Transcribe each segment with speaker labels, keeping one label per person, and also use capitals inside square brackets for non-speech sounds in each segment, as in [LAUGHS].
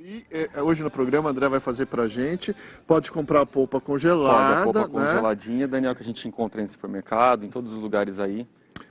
Speaker 1: E, é, hoje no programa, André vai fazer pra gente. Pode comprar a polpa congelada.
Speaker 2: Pode, a polpa
Speaker 1: né?
Speaker 2: congeladinha, Daniel, que a gente encontra em supermercado, em todos os lugares aí.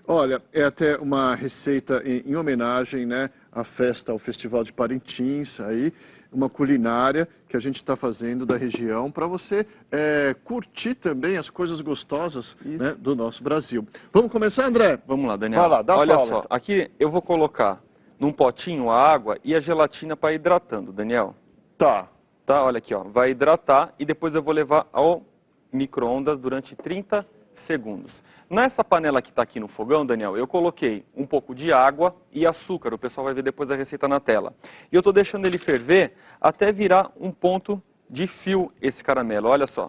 Speaker 1: Olha, é até uma receita em, em, homenagem né, à festa, ao Festival de Parintins, aí, uma culinária que a gente está fazendo da região para você é, curtir também as coisas gostosas né, do nosso Brasil. Vamos começar, André?
Speaker 2: Vamos lá, Daniel.
Speaker 1: Vai lá, dá
Speaker 2: Olha
Speaker 1: só,
Speaker 2: aqui eu vou colocar num potinho a água e a gelatina para hidratando, Daniel.
Speaker 1: Tá.
Speaker 2: Tá, olha aqui, ó. Vai hidratar e depois eu vou levar ao micro-ondas durante 30 segundos. Nessa panela que está aqui no fogão, Daniel, eu coloquei um pouco de água e açúcar. O pessoal vai ver depois a receita na tela. E eu estou deixando ele ferver até virar um ponto de fio esse caramelo. Olha só.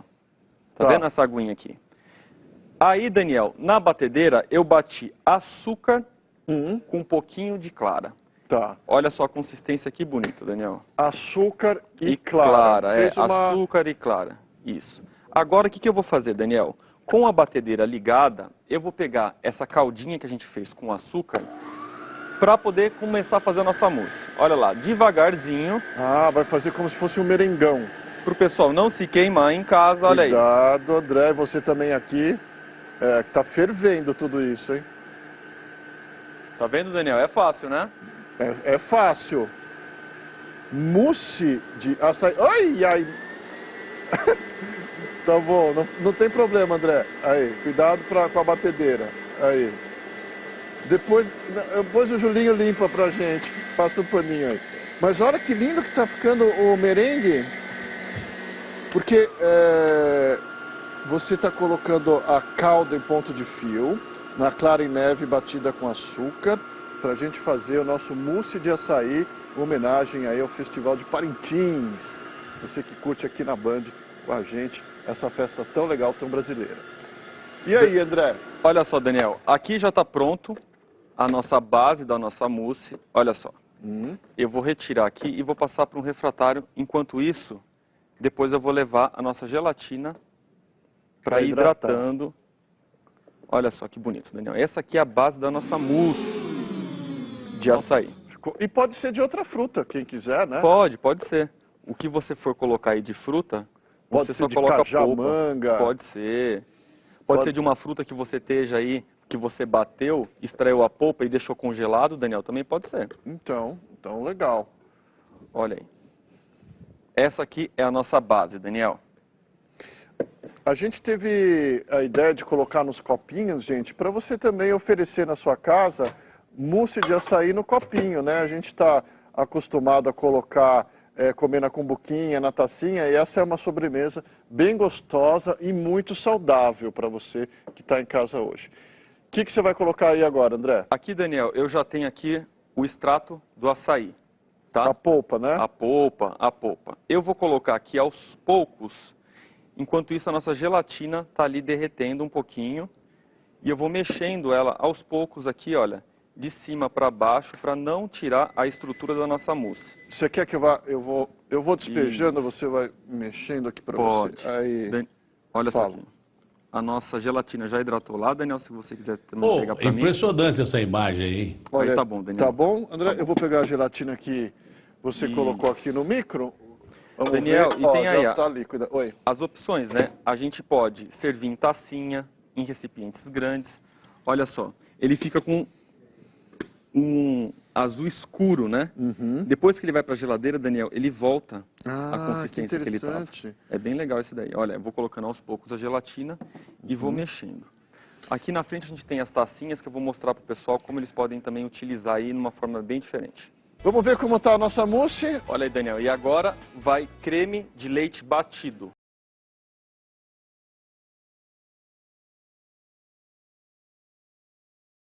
Speaker 2: Tá, tá. vendo essa aguinha aqui? Aí, Daniel, na batedeira eu bati açúcar uhum. com um pouquinho de clara.
Speaker 1: Tá.
Speaker 2: Olha só a consistência que bonita, Daniel.
Speaker 1: Açúcar e, e clara. clara
Speaker 2: é, uma... açúcar e clara. Isso. Agora, o que, que eu vou fazer, Daniel? Com a batedeira ligada, eu vou pegar essa caldinha que a gente fez com açúcar para poder começar a fazer a nossa mousse. Olha lá, devagarzinho.
Speaker 1: Ah, vai fazer como se fosse um merengão.
Speaker 2: Para o pessoal não se queimar em casa, olha
Speaker 1: aí. Cuidado, André, você também aqui, é, que está fervendo tudo isso, hein?
Speaker 2: Tá vendo, Daniel? É fácil, né?
Speaker 1: É, é fácil. Mousse de açaí. Ai, ai. [LAUGHS] tá bom, não, não tem problema, André. Aí, cuidado pra, com a batedeira. Aí. Depois, depois o Julinho limpa pra gente. [LAUGHS] Passa o um paninho aí. Mas olha que lindo que tá ficando o merengue. Porque é, você está colocando a calda em ponto de fio na clara em neve batida com açúcar, para a gente fazer o nosso mousse de açaí, homenagem aí ao Festival de Parintins. Você que curte aqui na Band com a gente essa festa tão legal, tão brasileira. E aí, André?
Speaker 2: Olha só, Daniel, aqui já está pronto a nossa base da nossa mousse. Olha só. Hum. Eu vou retirar aqui e vou passar para um refratário. Enquanto isso, depois eu vou levar a nossa gelatina para ir hidratando Olha só que bonito, Daniel. Essa aqui é a base da nossa mousse de nossa, açaí.
Speaker 1: E pode ser de outra fruta, quem quiser, né?
Speaker 2: Pode, pode ser. O que você for colocar aí de fruta,
Speaker 1: pode
Speaker 2: você
Speaker 1: ser
Speaker 2: só
Speaker 1: de
Speaker 2: coloca
Speaker 1: cajamanga.
Speaker 2: polpa. Pode ser. Pode, pode ser de uma fruta que você esteja aí, que você bateu, extraiu a polpa e deixou congelado, Daniel, também pode ser.
Speaker 1: Então, então legal.
Speaker 2: Olha aí. Essa aqui é a nossa base, Daniel.
Speaker 1: A gente teve a ideia de colocar nos copinhos, gente, para você também oferecer na sua casa mousse de açaí no copinho, né? A gente está acostumado a colocar, é, comer na cumbuquinha, na tacinha, e essa é uma sobremesa bem gostosa e muito saudável para você que está em casa hoje. O que, que você vai colocar aí agora, André?
Speaker 2: Aqui, Daniel, eu já tenho aqui o extrato do açaí, tá?
Speaker 1: A polpa, né?
Speaker 2: A polpa, a polpa. Eu vou colocar aqui aos poucos Enquanto isso, a nossa gelatina está ali derretendo um pouquinho. E eu vou mexendo ela aos poucos aqui, olha, de cima para baixo, para não tirar a estrutura da nossa mousse.
Speaker 1: Você quer que eu vá, eu vou, eu vou despejando, isso. você vai mexendo aqui para você?
Speaker 2: Aí, Dan... Olha Fala. só aqui. A nossa gelatina já hidratou lá, Daniel, se você quiser também
Speaker 3: oh,
Speaker 2: pegar para
Speaker 3: mim. Impressionante essa imagem aí.
Speaker 1: Olha, aí tá bom, Daniel. Tá bom, André? Tá bom. Eu vou pegar a gelatina que você isso. colocou aqui no micro.
Speaker 2: Vamos Daniel, ver. e tem aí
Speaker 1: tá
Speaker 2: as opções, né? A gente pode servir em tacinha, em recipientes grandes. Olha só, ele fica com um azul escuro, né? Uhum. Depois que ele vai para a geladeira, Daniel, ele volta
Speaker 1: ah,
Speaker 2: a consistência
Speaker 1: que,
Speaker 2: que ele estava. É bem legal esse daí. Olha, eu vou colocando aos poucos a gelatina uhum. e vou uhum. mexendo. Aqui na frente a gente tem as tacinhas que eu vou mostrar para o pessoal como eles podem também utilizar aí de uma forma bem diferente.
Speaker 1: Vamos ver como está a nossa mousse.
Speaker 2: Olha aí, Daniel. E agora vai creme de leite batido.